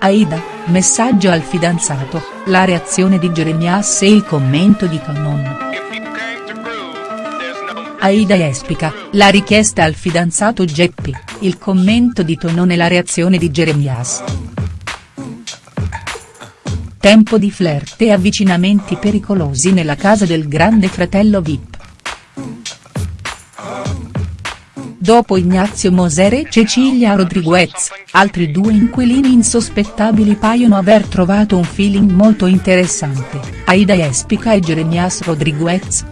Aida, messaggio al fidanzato, la reazione di Jeremias e il commento di Tonon. Aida Espica, la richiesta al fidanzato Geppi, il commento di Tonon e la reazione di Jeremias. Tempo di flirt e avvicinamenti pericolosi nella casa del grande fratello Vip. Dopo Ignazio Moser e Cecilia Rodriguez, altri due inquilini insospettabili paiono aver trovato un feeling molto interessante, Aida Espica e Jeremias Rodriguez.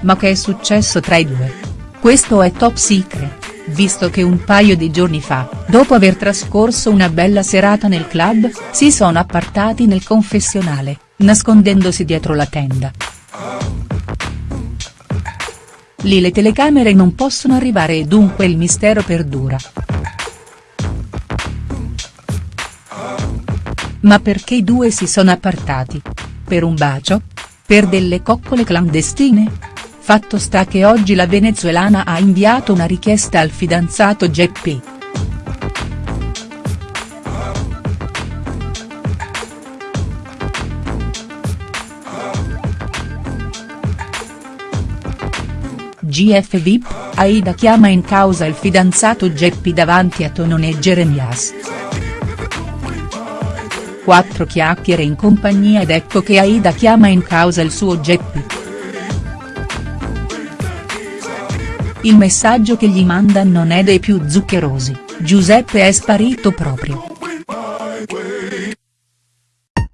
Ma che è successo tra i due? Questo è top secret, visto che un paio di giorni fa, dopo aver trascorso una bella serata nel club, si sono appartati nel confessionale, nascondendosi dietro la tenda. Lì le telecamere non possono arrivare e dunque il mistero perdura. Ma perché i due si sono appartati? Per un bacio? Per delle coccole clandestine? Fatto sta che oggi la venezuelana ha inviato una richiesta al fidanzato Geppi. GF VIP, Aida chiama in causa il fidanzato Geppi davanti a Tonon e Jeremias. Quattro chiacchiere in compagnia ed ecco che Aida chiama in causa il suo Geppi. Il messaggio che gli manda non è dei più zuccherosi, Giuseppe è sparito proprio.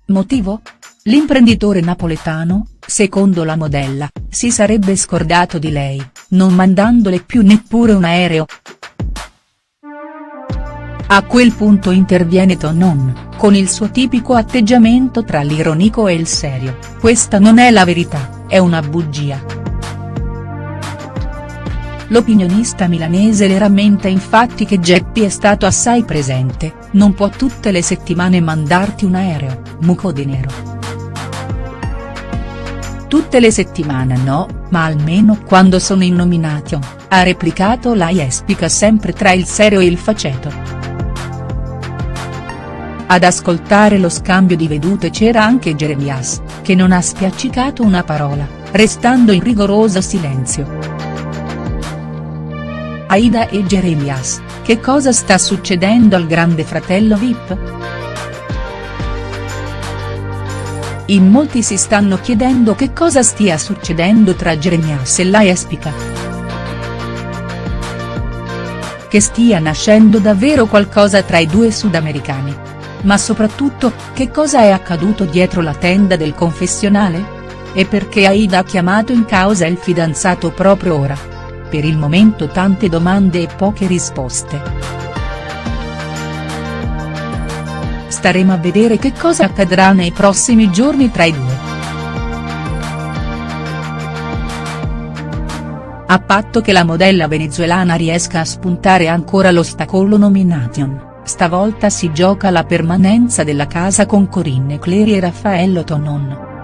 Motivo? L'imprenditore napoletano, secondo la modella, si sarebbe scordato di lei, non mandandole più neppure un aereo. A quel punto interviene Tonon, con il suo tipico atteggiamento tra l'ironico e il serio, questa non è la verità, è una bugia. L'opinionista milanese le rammenta infatti che Geppi è stato assai presente, non può tutte le settimane mandarti un aereo, muco di nero. Tutte le settimane no, ma almeno quando sono in nomination, ha replicato la Jespica sempre tra il serio e il faceto. Ad ascoltare lo scambio di vedute c'era anche Jeremias, che non ha spiaccicato una parola, restando in rigoroso silenzio. Aida e Jeremias, che cosa sta succedendo al grande fratello Vip?. In molti si stanno chiedendo che cosa stia succedendo tra Jeremias e la Espica. Che stia nascendo davvero qualcosa tra i due sudamericani. Ma soprattutto, che cosa è accaduto dietro la tenda del confessionale? E perché Aida ha chiamato in causa il fidanzato proprio ora? Per il momento tante domande e poche risposte. Staremo a vedere che cosa accadrà nei prossimi giorni tra i due. A patto che la modella venezuelana riesca a spuntare ancora l'ostacolo nomination, stavolta si gioca la permanenza della casa con Corinne Clery e Raffaello Tonon.